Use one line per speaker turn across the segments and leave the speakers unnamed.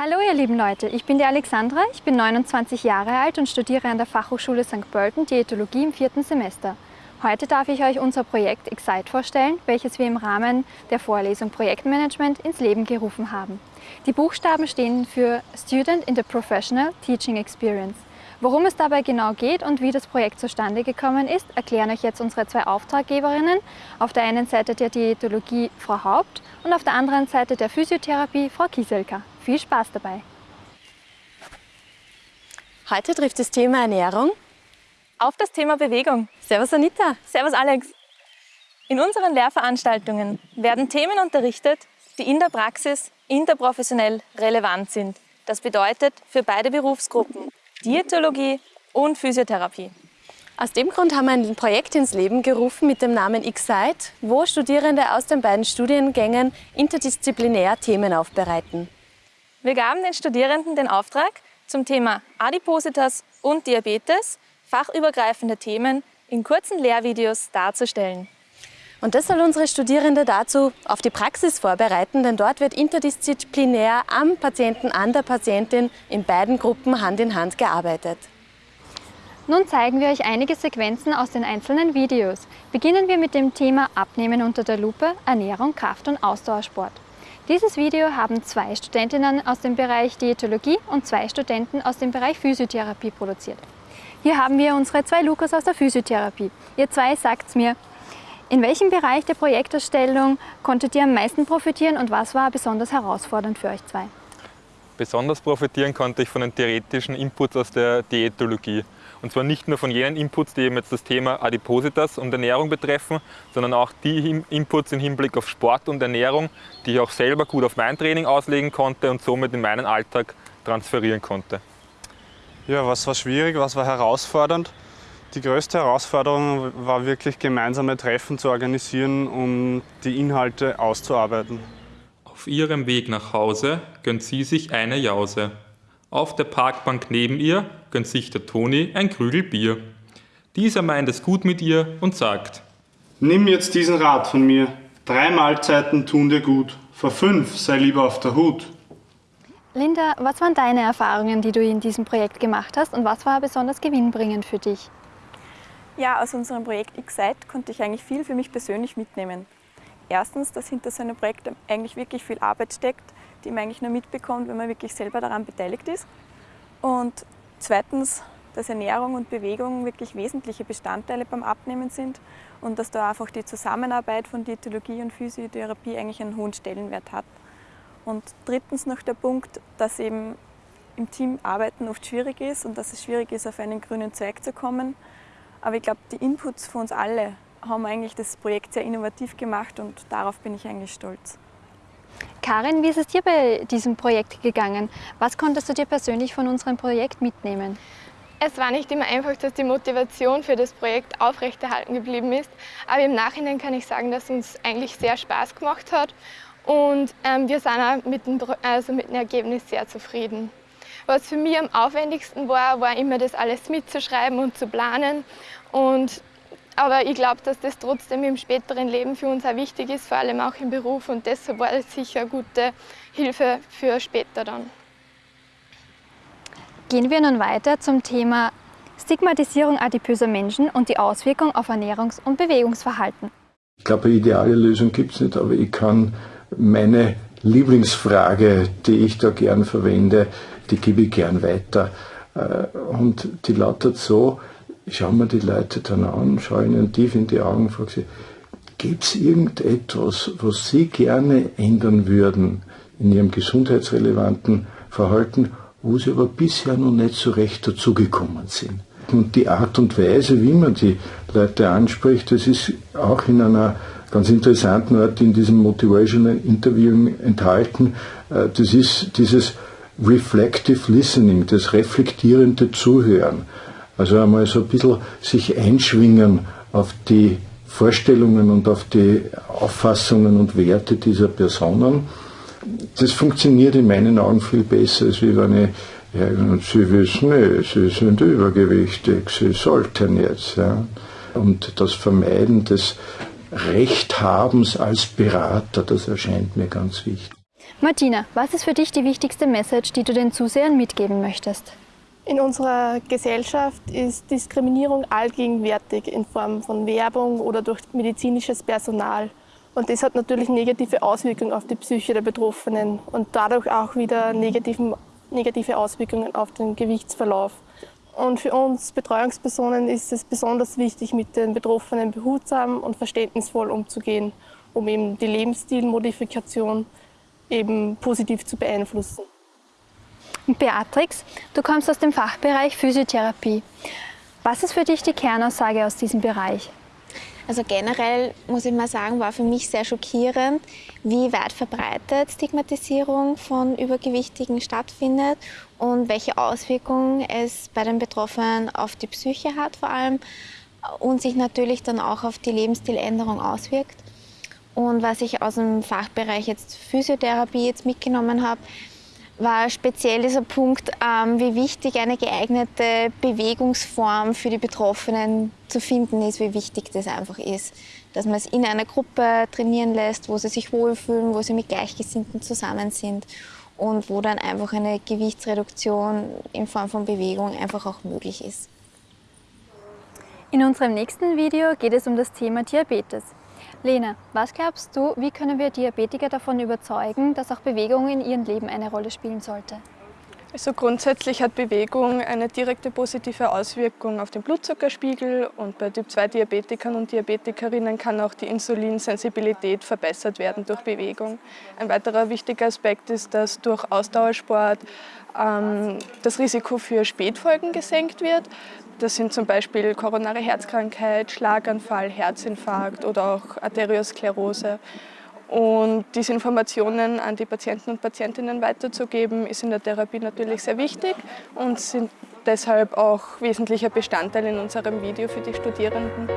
Hallo ihr lieben Leute, ich bin die Alexandra, ich bin 29 Jahre alt und studiere an der Fachhochschule St. Pölten Diätologie im vierten Semester. Heute darf ich euch unser Projekt Excite vorstellen, welches wir im Rahmen der Vorlesung Projektmanagement ins Leben gerufen haben. Die Buchstaben stehen für Student in the Professional Teaching Experience. Worum es dabei genau geht und wie das Projekt zustande gekommen ist, erklären euch jetzt unsere zwei Auftraggeberinnen. Auf der einen Seite der Diätologie Frau Haupt und auf der anderen Seite der Physiotherapie Frau Kieselka. Viel Spaß dabei!
Heute trifft das Thema Ernährung
auf das Thema Bewegung.
Servus Anita.
Servus Alex. In unseren Lehrveranstaltungen werden Themen unterrichtet, die in der Praxis interprofessionell relevant sind. Das bedeutet für beide Berufsgruppen Diätologie und Physiotherapie.
Aus dem Grund haben wir ein Projekt ins Leben gerufen mit dem Namen Excite, wo Studierende aus den beiden Studiengängen interdisziplinär Themen aufbereiten.
Wir gaben den Studierenden den Auftrag, zum Thema Adipositas und Diabetes fachübergreifende Themen in kurzen Lehrvideos darzustellen.
Und das soll unsere Studierende dazu auf die Praxis vorbereiten, denn dort wird interdisziplinär am Patienten, an der Patientin in beiden Gruppen Hand in Hand gearbeitet.
Nun zeigen wir euch einige Sequenzen aus den einzelnen Videos. Beginnen wir mit dem Thema Abnehmen unter der Lupe, Ernährung, Kraft- und Ausdauersport. Dieses Video haben zwei Studentinnen aus dem Bereich Diätologie und zwei Studenten aus dem Bereich Physiotherapie produziert. Hier haben wir unsere zwei Lukas aus der Physiotherapie. Ihr zwei sagt's mir, in welchem Bereich der Projekterstellung konntet ihr am meisten profitieren und was war besonders herausfordernd für euch zwei?
Besonders profitieren konnte ich von den theoretischen Inputs aus der Diätologie. Und zwar nicht nur von jenen Inputs, die eben jetzt das Thema Adipositas und Ernährung betreffen, sondern auch die Inputs im Hinblick auf Sport und Ernährung, die ich auch selber gut auf mein Training auslegen konnte und somit in meinen Alltag transferieren konnte.
Ja, was war schwierig, was war herausfordernd? Die größte Herausforderung war wirklich gemeinsame Treffen zu organisieren, um die Inhalte auszuarbeiten.
Auf ihrem Weg nach Hause gönnt sie sich eine Jause. Auf der Parkbank neben ihr gönnt sich der Toni ein Krügel Bier. Dieser meint es gut mit ihr und sagt,
Nimm jetzt diesen Rat von mir, drei Mahlzeiten tun dir gut, vor fünf sei lieber auf der Hut.
Linda, was waren deine Erfahrungen, die du in diesem Projekt gemacht hast und was war besonders gewinnbringend für dich?
Ja, aus unserem Projekt Excite konnte ich eigentlich viel für mich persönlich mitnehmen. Erstens, dass hinter so einem Projekt eigentlich wirklich viel Arbeit steckt, die man eigentlich nur mitbekommt, wenn man wirklich selber daran beteiligt ist. Und zweitens, dass Ernährung und Bewegung wirklich wesentliche Bestandteile beim Abnehmen sind und dass da einfach die Zusammenarbeit von Diätologie und Physiotherapie eigentlich einen hohen Stellenwert hat. Und drittens noch der Punkt, dass eben im Team arbeiten oft schwierig ist und dass es schwierig ist, auf einen grünen Zweig zu kommen. Aber ich glaube, die Inputs von uns alle haben eigentlich das Projekt sehr innovativ gemacht und darauf bin ich eigentlich stolz.
Karin, wie ist es dir bei diesem Projekt gegangen? Was konntest du dir persönlich von unserem Projekt mitnehmen?
Es war nicht immer einfach, dass die Motivation für das Projekt aufrechterhalten geblieben ist, aber im Nachhinein kann ich sagen, dass es uns eigentlich sehr Spaß gemacht hat und ähm, wir sind auch mit dem, also mit dem Ergebnis sehr zufrieden. Was für mich am aufwendigsten war, war immer das alles mitzuschreiben und zu planen. Und, aber ich glaube, dass das trotzdem im späteren Leben für uns auch wichtig ist, vor allem auch im Beruf. Und deshalb war das sicher eine gute Hilfe für später dann.
Gehen wir nun weiter zum Thema Stigmatisierung adipöser Menschen und die Auswirkung auf Ernährungs- und Bewegungsverhalten.
Ich glaube, eine ideale Lösung gibt es nicht, aber ich kann meine Lieblingsfrage, die ich da gern verwende, die gebe ich gern weiter. Äh, und die lautet so, ich schaue mir die Leute dann an, schaue ihnen tief in die Augen frage sie, gibt es irgendetwas, was sie gerne ändern würden in ihrem gesundheitsrelevanten Verhalten, wo sie aber bisher noch nicht so recht dazugekommen sind? Und die Art und Weise, wie man die Leute anspricht, das ist auch in einer ganz interessanten Art in diesem Motivational Interview enthalten. Äh, das ist dieses Reflective Listening, das reflektierende Zuhören. Also einmal so ein bisschen sich einschwingen auf die Vorstellungen und auf die Auffassungen und Werte dieser Personen. Das funktioniert in meinen Augen viel besser, als wenn ich ja, Sie wissen, nee, Sie sind übergewichtig, Sie sollten jetzt. Ja. Und das Vermeiden des Rechthabens als Berater, das erscheint mir ganz wichtig.
Martina, was ist für dich die wichtigste Message, die du den Zusehern mitgeben möchtest?
In unserer Gesellschaft ist Diskriminierung allgegenwärtig in Form von Werbung oder durch medizinisches Personal. Und das hat natürlich negative Auswirkungen auf die Psyche der Betroffenen und dadurch auch wieder negative Auswirkungen auf den Gewichtsverlauf. Und für uns Betreuungspersonen ist es besonders wichtig, mit den Betroffenen behutsam und verständnisvoll umzugehen, um eben die Lebensstilmodifikation eben positiv zu beeinflussen.
Beatrix, du kommst aus dem Fachbereich Physiotherapie. Was ist für dich die Kernaussage aus diesem Bereich?
Also generell muss ich mal sagen, war für mich sehr schockierend, wie weit verbreitet Stigmatisierung von Übergewichtigen stattfindet und welche Auswirkungen es bei den Betroffenen auf die Psyche hat vor allem und sich natürlich dann auch auf die Lebensstiländerung auswirkt. Und was ich aus dem Fachbereich jetzt Physiotherapie jetzt mitgenommen habe, war speziell dieser Punkt, ähm, wie wichtig eine geeignete Bewegungsform für die Betroffenen zu finden ist, wie wichtig das einfach ist. Dass man es in einer Gruppe trainieren lässt, wo sie sich wohlfühlen, wo sie mit Gleichgesinnten zusammen sind und wo dann einfach eine Gewichtsreduktion in Form von Bewegung einfach auch möglich ist.
In unserem nächsten Video geht es um das Thema Diabetes. Lena, was glaubst du, wie können wir Diabetiker davon überzeugen, dass auch Bewegung in ihrem Leben eine Rolle spielen sollte?
Also grundsätzlich hat Bewegung eine direkte positive Auswirkung auf den Blutzuckerspiegel und bei Typ-2-Diabetikern und Diabetikerinnen kann auch die Insulinsensibilität verbessert werden durch Bewegung. Ein weiterer wichtiger Aspekt ist, dass durch Ausdauersport ähm, das Risiko für Spätfolgen gesenkt wird. Das sind zum Beispiel koronare Herzkrankheit, Schlaganfall, Herzinfarkt oder auch Arteriosklerose. Und diese Informationen an die Patienten und Patientinnen weiterzugeben, ist in der Therapie natürlich sehr wichtig und sind deshalb auch wesentlicher Bestandteil in unserem Video für die Studierenden.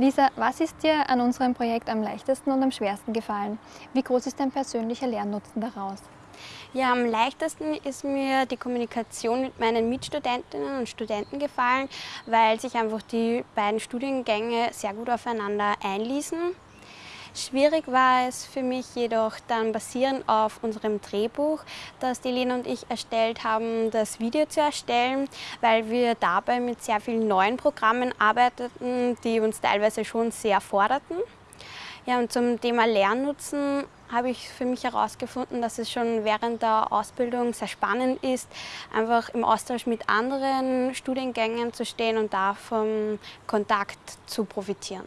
Lisa, was ist dir an unserem Projekt am leichtesten und am schwersten gefallen? Wie groß ist dein persönlicher Lernnutzen daraus?
Ja, am leichtesten ist mir die Kommunikation mit meinen Mitstudentinnen und Studenten gefallen, weil sich einfach die beiden Studiengänge sehr gut aufeinander einließen. Schwierig war es für mich jedoch dann basierend auf unserem Drehbuch, das die Lena und ich erstellt haben, das Video zu erstellen, weil wir dabei mit sehr vielen neuen Programmen arbeiteten, die uns teilweise schon sehr forderten. Ja, und zum Thema Lernnutzen habe ich für mich herausgefunden, dass es schon während der Ausbildung sehr spannend ist, einfach im Austausch mit anderen Studiengängen zu stehen und da vom Kontakt zu profitieren.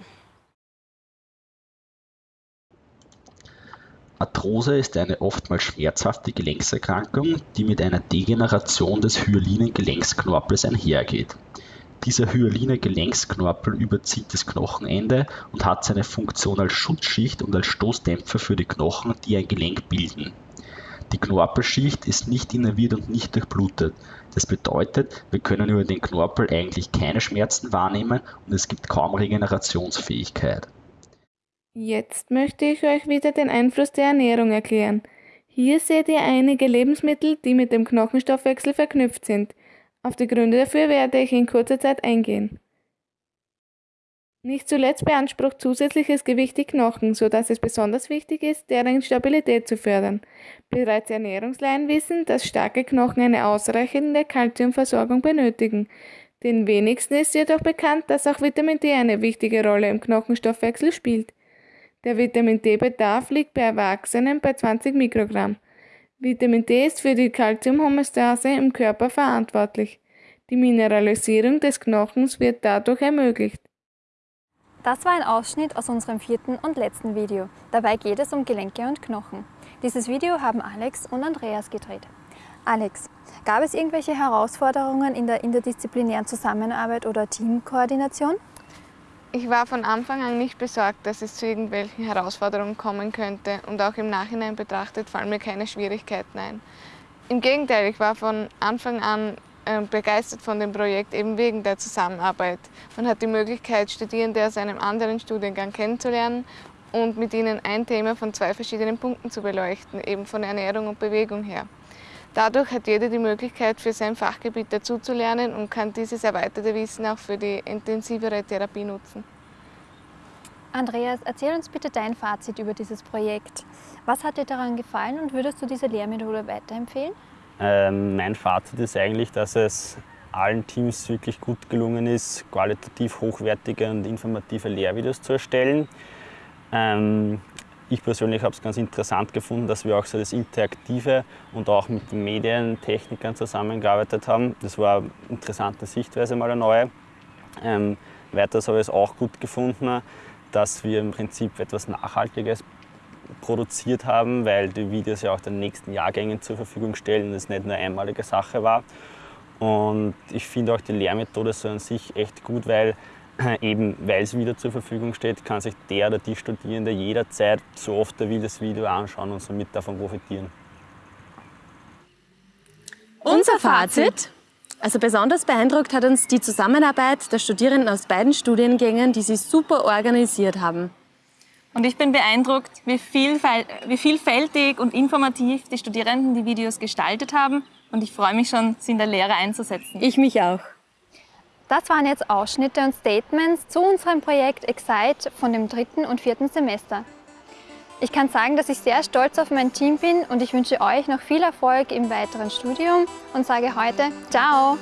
Arthrose ist eine oftmals schmerzhafte Gelenkserkrankung, die mit einer Degeneration des hyalinen Gelenksknorpels einhergeht. Dieser hyaline Gelenksknorpel überzieht das Knochenende und hat seine Funktion als Schutzschicht und als Stoßdämpfer für die Knochen, die ein Gelenk bilden. Die Knorpelschicht ist nicht innerviert und nicht durchblutet. Das bedeutet, wir können über den Knorpel eigentlich keine Schmerzen wahrnehmen und es gibt kaum Regenerationsfähigkeit.
Jetzt möchte ich euch wieder den Einfluss der Ernährung erklären. Hier seht ihr einige Lebensmittel, die mit dem Knochenstoffwechsel verknüpft sind. Auf die Gründe dafür werde ich in kurzer Zeit eingehen. Nicht zuletzt beansprucht zusätzliches Gewicht die Knochen, so dass es besonders wichtig ist, deren Stabilität zu fördern. Bereits Ernährungsleien wissen, dass starke Knochen eine ausreichende Kalziumversorgung benötigen. Den wenigsten ist jedoch bekannt, dass auch Vitamin D eine wichtige Rolle im Knochenstoffwechsel spielt. Der Vitamin D-Bedarf liegt bei Erwachsenen bei 20 Mikrogramm. Vitamin D ist für die Calciumhomöostase im Körper verantwortlich. Die Mineralisierung des Knochens wird dadurch ermöglicht.
Das war ein Ausschnitt aus unserem vierten und letzten Video. Dabei geht es um Gelenke und Knochen. Dieses Video haben Alex und Andreas gedreht. Alex, gab es irgendwelche Herausforderungen in der interdisziplinären Zusammenarbeit oder Teamkoordination?
Ich war von Anfang an nicht besorgt, dass es zu irgendwelchen Herausforderungen kommen könnte und auch im Nachhinein betrachtet fallen mir keine Schwierigkeiten ein. Im Gegenteil, ich war von Anfang an äh, begeistert von dem Projekt, eben wegen der Zusammenarbeit. Man hat die Möglichkeit, Studierende aus einem anderen Studiengang kennenzulernen und mit ihnen ein Thema von zwei verschiedenen Punkten zu beleuchten, eben von Ernährung und Bewegung her. Dadurch hat jeder die Möglichkeit, für sein Fachgebiet dazuzulernen und kann dieses erweiterte Wissen auch für die intensivere Therapie nutzen.
Andreas, erzähl uns bitte dein Fazit über dieses Projekt. Was hat dir daran gefallen und würdest du diese Lehrmethode weiterempfehlen?
Ähm, mein Fazit ist eigentlich, dass es allen Teams wirklich gut gelungen ist, qualitativ hochwertige und informative Lehrvideos zu erstellen. Ähm, ich persönlich habe es ganz interessant gefunden, dass wir auch so das Interaktive und auch mit den Medientechnikern zusammengearbeitet haben. Das war eine interessante Sichtweise, mal eine neue. Ähm, weiters habe ich es auch gut gefunden, dass wir im Prinzip etwas Nachhaltiges produziert haben, weil die Videos ja auch den nächsten Jahrgängen zur Verfügung stellen und es nicht nur eine einmalige Sache war. Und ich finde auch die Lehrmethode so an sich echt gut, weil eben weil es wieder zur Verfügung steht, kann sich der oder die Studierende jederzeit, so oft er will, das Video anschauen und somit davon profitieren.
Unser Fazit? Also besonders beeindruckt hat uns die Zusammenarbeit der Studierenden aus beiden Studiengängen, die sie super organisiert haben.
Und ich bin beeindruckt, wie, wie vielfältig und informativ die Studierenden die Videos gestaltet haben. Und ich freue mich schon, sie in der Lehre einzusetzen.
Ich mich auch.
Das waren jetzt Ausschnitte und Statements zu unserem Projekt Excite von dem dritten und vierten Semester. Ich kann sagen, dass ich sehr stolz auf mein Team bin und ich wünsche euch noch viel Erfolg im weiteren Studium und sage heute Ciao!